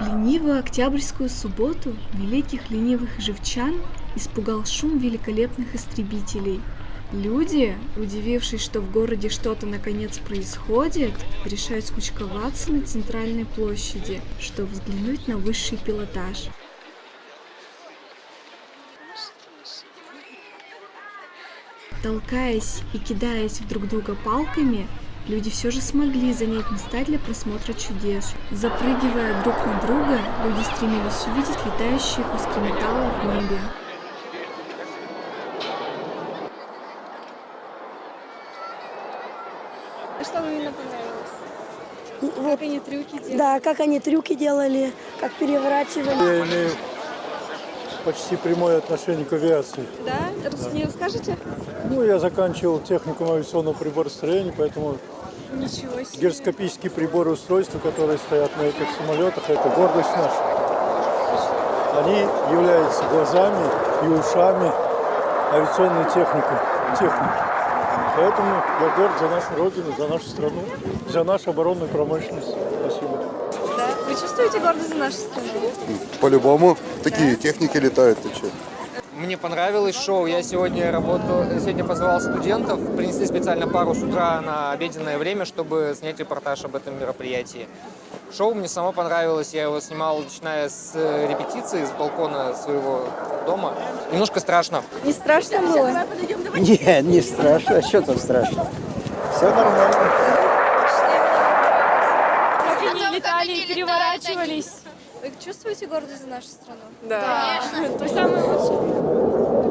Ленивую октябрьскую субботу великих ленивых живчан испугал шум великолепных истребителей. Люди, удивившись, что в городе что-то наконец происходит, решают скучковаться на центральной площади, чтобы взглянуть на высший пилотаж. Толкаясь и кидаясь в друг друга палками, люди все же смогли занять места для просмотра чудес. Запрыгивая друг на друга, люди стремились увидеть летающие куски металла в небе. А что вам именно понравилось? Вот, Как они трюки делают? да, как они трюки делали, как переворачивали. Почти прямое отношение к авиации. Да? Рас- Не расскажете? Ну, я заканчивал техникум авиационного приборостроения, поэтому Ничего себе. гироскопические приборы устройства, которые стоят на этих самолетах, это гордость наша. Они являются глазами и ушами авиационной техники. техники. Поэтому я горд за нашу родину, за нашу страну, за нашу оборонную промышленность. Спасибо. Да? Вы чувствуете гордость за нашу страну? По-любому. Такие техники летают, ты че? Мне понравилось шоу. Я сегодня работал, сегодня позвал студентов, принесли специально пару с утра на обеденное время, чтобы снять репортаж об этом мероприятии. Шоу мне само понравилось. Я его снимал, начиная с э, репетиции, с балкона своего дома. Немножко страшно. Не страшно было? Нет, не страшно. А что там страшно? Все нормально. Они летали и переворачивались. Вы чувствуете гордость за нашу страну? Да. Конечно. То самое лучшее.